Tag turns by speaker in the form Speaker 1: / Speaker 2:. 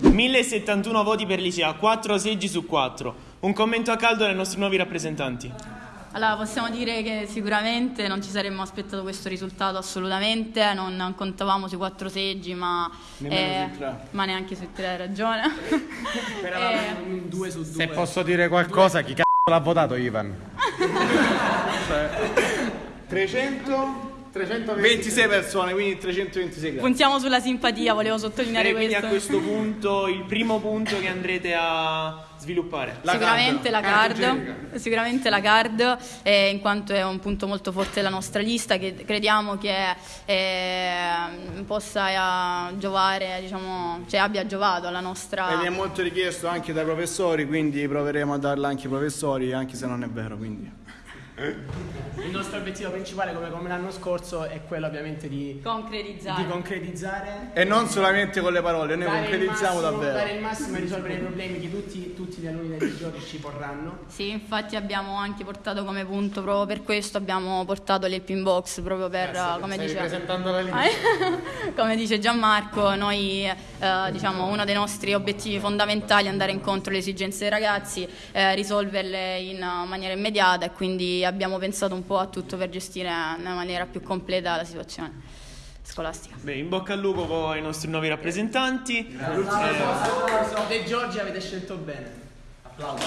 Speaker 1: 1071 voti per l'ISEA, 4 seggi su 4. Un commento a caldo dai nostri nuovi rappresentanti.
Speaker 2: Allora, possiamo dire che sicuramente non ci saremmo aspettato questo risultato assolutamente, non, non contavamo sui quattro seggi, ma,
Speaker 3: tre.
Speaker 2: ma neanche sui tre, hai ragione.
Speaker 4: Speravamo in un 2 su 2.
Speaker 5: Se posso dire qualcosa, chi c***o l'ha votato Ivan?
Speaker 3: 300? 326
Speaker 4: 26 persone, quindi 326 gradi.
Speaker 2: Puntiamo sulla simpatia, volevo sottolineare
Speaker 1: E quindi a
Speaker 2: questo.
Speaker 1: questo punto il primo punto che andrete a sviluppare.
Speaker 2: sicuramente la
Speaker 3: Carta
Speaker 2: card,
Speaker 3: igienica.
Speaker 2: sicuramente la card eh, in quanto è un punto molto forte della nostra lista che crediamo che eh, possa eh, giovare, diciamo, cioè abbia giovato alla nostra
Speaker 3: Ed è molto richiesto anche dai professori, quindi proveremo a darla anche ai professori, anche se non è vero, quindi.
Speaker 4: Il nostro obiettivo principale, come, come l'anno scorso, è quello ovviamente di,
Speaker 2: concretizzare.
Speaker 4: di concretizzare.
Speaker 3: E non solamente con le parole, noi concretizziamo
Speaker 4: massimo-
Speaker 3: davvero.
Speaker 4: Dare il massimo e risolvere i problemi che tutti, tutti gli alunni dei giorni ci porranno.
Speaker 2: Sì, infatti abbiamo anche portato come punto proprio per questo abbiamo portato l'helping box proprio per eh, come dice
Speaker 5: presentando la linea.
Speaker 2: come dice Gianmarco, noi eh, diciamo uno dei nostri obiettivi fondamentali è andare incontro alle esigenze dei ragazzi, eh, risolverle in maniera immediata e quindi abbiamo pensato un po' a tutto per gestire nella maniera più completa la situazione scolastica.
Speaker 1: Beh, in bocca al lupo con i nostri nuovi rappresentanti.
Speaker 4: L'ultimo De Giorgi avete scelto bene.
Speaker 1: Applauso.